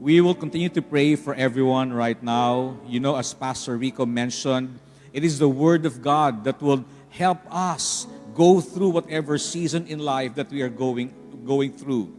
We will continue to pray for everyone right now. You know, as Pastor Rico mentioned, it is the Word of God that will help us go through whatever season in life that we are going, going through.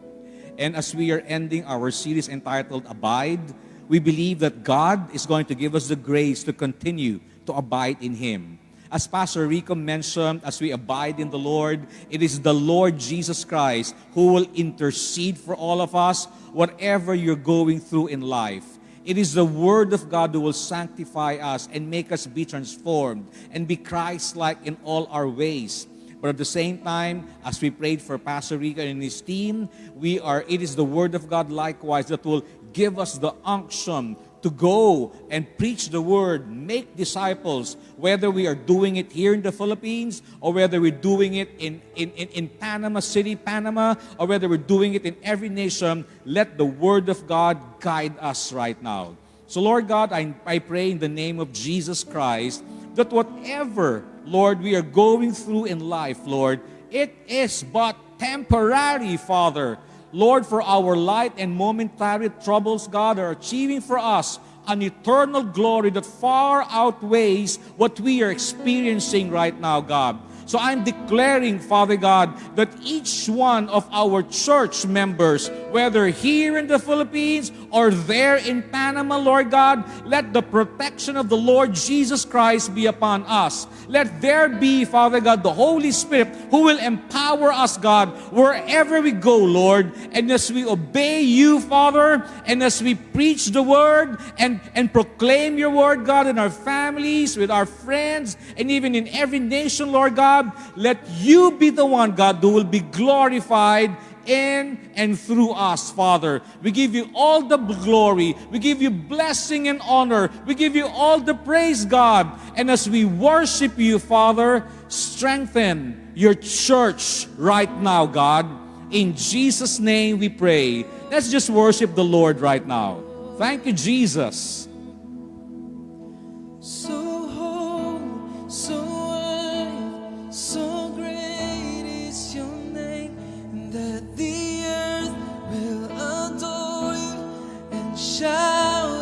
And as we are ending our series entitled Abide, we believe that God is going to give us the grace to continue to abide in Him. As Pastor Rico mentioned, as we abide in the Lord, it is the Lord Jesus Christ who will intercede for all of us, whatever you're going through in life. It is the Word of God who will sanctify us and make us be transformed and be Christ like in all our ways. But at the same time, as we prayed for Pastor Rico and his team, we are it is the Word of God likewise that will give us the unction to go and preach the word, make disciples, whether we are doing it here in the Philippines or whether we're doing it in, in, in, in, Panama City, Panama, or whether we're doing it in every nation, let the word of God guide us right now. So, Lord God, I, I pray in the name of Jesus Christ that whatever, Lord, we are going through in life, Lord, it is but temporary, Father. Lord, for our light and momentary troubles, God, are achieving for us an eternal glory that far outweighs what we are experiencing right now, God. So I'm declaring, Father God, that each one of our church members, whether here in the Philippines or there in Panama, Lord God, let the protection of the Lord Jesus Christ be upon us. Let there be, Father God, the Holy Spirit who will empower us, God, wherever we go, Lord. And as we obey you, Father, and as we preach the word and, and proclaim your word, God, in our families, with our friends, and even in every nation, Lord God, Let you be the one, God, who will be glorified in and through us, Father. We give you all the glory. We give you blessing and honor. We give you all the praise, God. And as we worship you, Father, strengthen your church right now, God. In Jesus' name we pray. Let's just worship the Lord right now. Thank you, Jesus. So you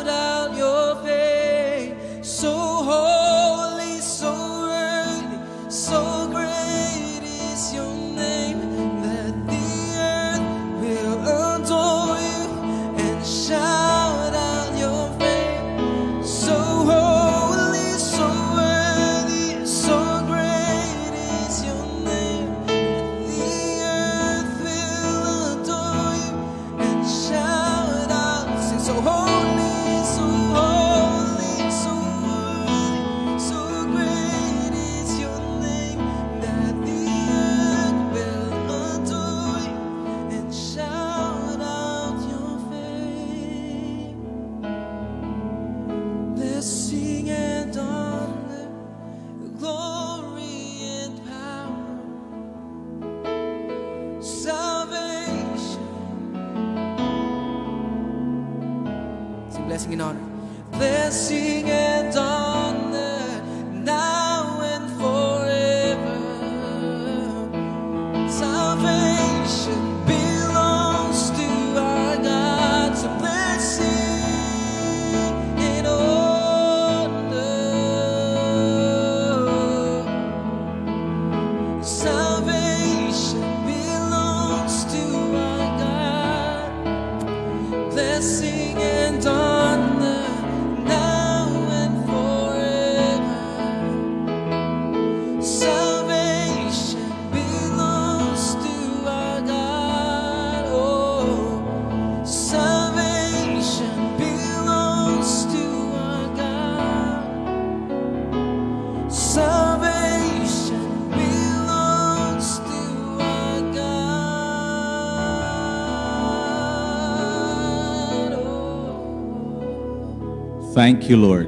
Thank you, Lord.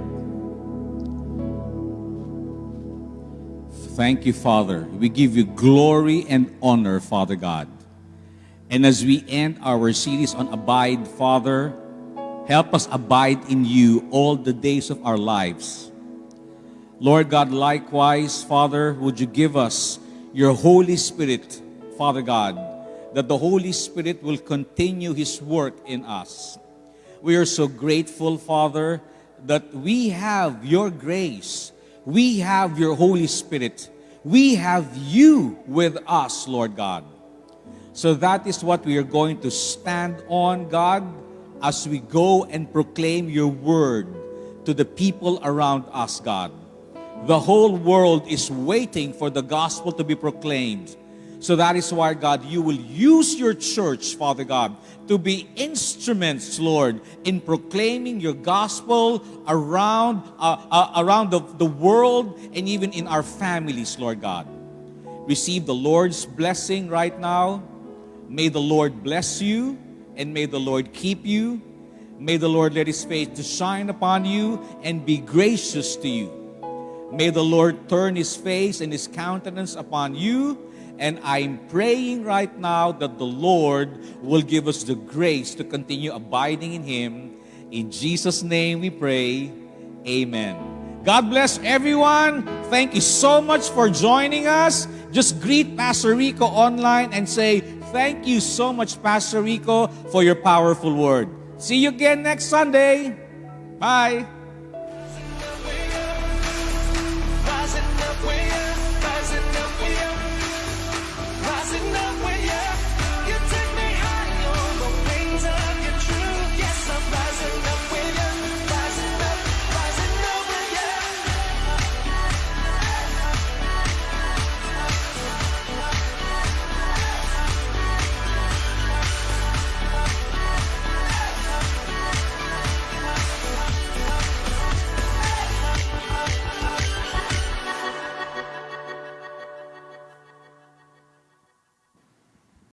Thank you, Father. We give you glory and honor, Father God. And as we end our series on Abide, Father, help us abide in you all the days of our lives. Lord God, likewise, Father, would you give us your Holy Spirit, Father God, that the Holy Spirit will continue his work in us. We are so grateful, Father, that we have your grace. We have your Holy Spirit. We have you with us, Lord God. So that is what we are going to stand on, God, as we go and proclaim your word to the people around us, God. The whole world is waiting for the gospel to be proclaimed. So that is why, God, you will use your church, Father God, to be instruments, Lord, in proclaiming your gospel around, uh, uh, around the, the world and even in our families, Lord God. Receive the Lord's blessing right now. May the Lord bless you and may the Lord keep you. May the Lord let his face to shine upon you and be gracious to you. May the Lord turn his face and his countenance upon you. And I'm praying right now that the Lord will give us the grace to continue abiding in him. In Jesus' name we pray. Amen. God bless everyone. Thank you so much for joining us. Just greet Pastor Rico online and say, Thank you so much, Pastor Rico, for your powerful word. See you again next Sunday. Bye.